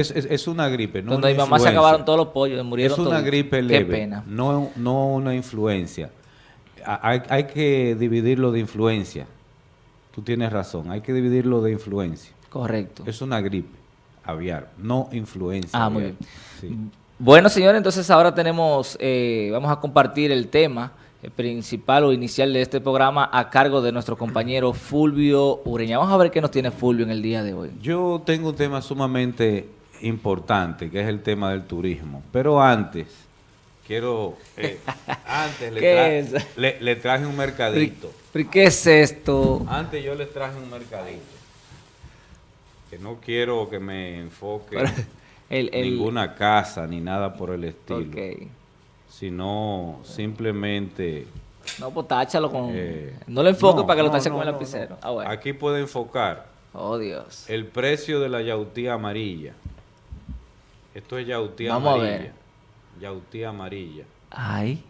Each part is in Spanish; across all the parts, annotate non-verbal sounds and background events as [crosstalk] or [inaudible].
Es, es- es una gripe, no Donde mi mamá se acabaron todos los pollos, murieron Es una toditos. gripe Qué leve, pena. No, no una influencia. Hay, hay que dividirlo de influencia. Tú tienes razón, hay que dividirlo de influencia. Correcto. Es una gripe aviar, no influencia. Ah, muy. Sí. Bueno, señores, entonces ahora tenemos, eh, vamos a compartir el tema eh, principal o inicial de este programa a cargo de nuestro compañero Fulvio Ureña. Vamos a ver qué nos tiene Fulvio en el día de hoy. Yo tengo un tema sumamente importante, que es el tema del turismo. Pero antes, quiero... eh, [laughs] antes le, ¿Qué tra- es? le- le traje un mercadito. ¿Pero qué es esto? Antes yo les traje un mercadito. Que no quiero que me enfoque el, el- ninguna casa ni nada por el estilo. Ok. Sino simplemente... No, pues táchalo con... eh, no lo enfoque no, para que lo tache no, con el lapicero. Ah, bueno. Aquí puede enfocar Oh, Dios. el precio de la yautía amarilla. Esto es yautía Vamos a amarilla. ver. Yautía amarilla. Ay,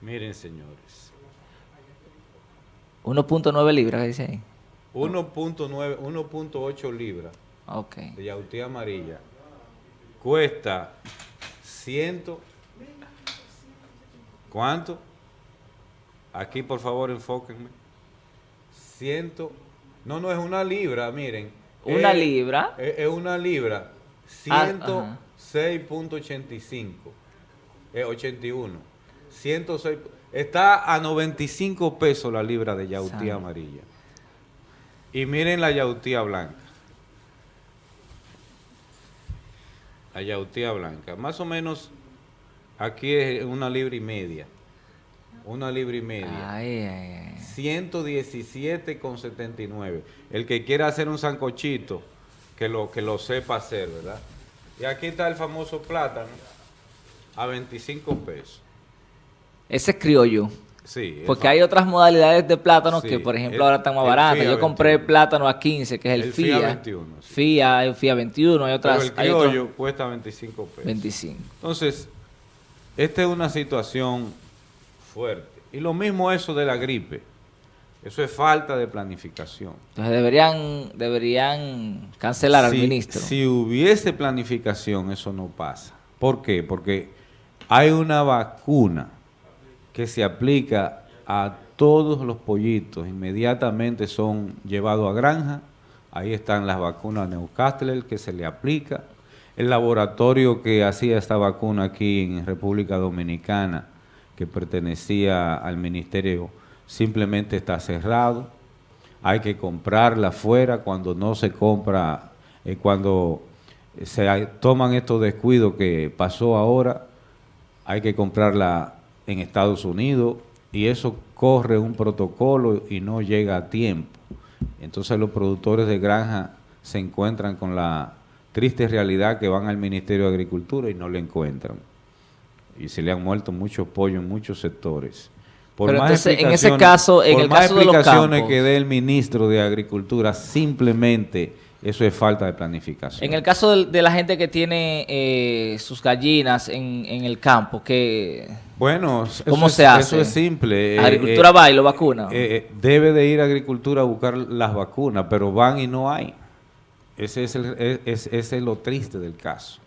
Miren, señores. 1.9 libras, ¿qué dice ahí? 1.9, 1.8 libras Ok. de yautía amarilla. Cuesta 100. ¿Cuánto? Aquí, por favor, enfóquenme. 100. No, no, es una libra, miren. ¿Una Es- libra? Es, es una libra. Ah, ajá. 106.85. Es 81. 106. Está a 95 pesos la libra de yautía amarilla. Y miren la yautía blanca. La yautía blanca. Más o menos aquí es una libra y media. Una libra y media. Ay, ay, ay. 117,79. El que quiera hacer un sancochito, que lo, que lo sepa hacer, ¿verdad? Y aquí está el famoso plátano, a 25 pesos. Ese es criollo. Sí. el Porque hay otras modalidades de plátano Sí, que, por ejemplo, el- ahora están más el baratas. Yo compré 21. plátano a 15, que es el, El FIA. FIA 21, sí. FIA, un FIA 21, hay Pero otras. el hay otros criollo cuesta 25 pesos. 25. Entonces, esta es una situación fuerte. Y lo mismo eso de la gripe. Eso es falta de planificación. Entonces deberían, deberían cancelar al ministro. Si hubiese planificación, eso no pasa. ¿Por qué? Porque hay una vacuna que se aplica a todos los pollitos. Inmediatamente son llevados a granja. Ahí están las vacunas Newcastle que se le aplica. El laboratorio que hacía esta vacuna aquí en República Dominicana, que pertenecía al ministerio, simplemente está cerrado hay que comprarla afuera cuando no se compra, eh, cuando se toman estos descuidos que pasó ahora, hay que comprarla en Estados Unidos y eso corre un protocolo y no llega a tiempo. Entonces los productores de granja se encuentran con la triste realidad que van al Ministerio de Agricultura y no le encuentran. Y se le han muerto muchos pollos en muchos sectores. Pero entonces, en ese explicaciones- caso, en por el más caso de los explicaciones campos- que dé el ministro de Agricultura, simplemente eso es falta de planificación. En el caso del- de, la gente que tiene eh, sus gallinas en, en el campo, que bueno, eso ¿cómo es- se hace? Eso es simple. eh, Agricultura eh, va y lo vacuna. eh, eh, debe de ir a Agricultura a buscar las vacunas, pero van y no hay. Ese es, el, es- es- ese es lo triste del caso.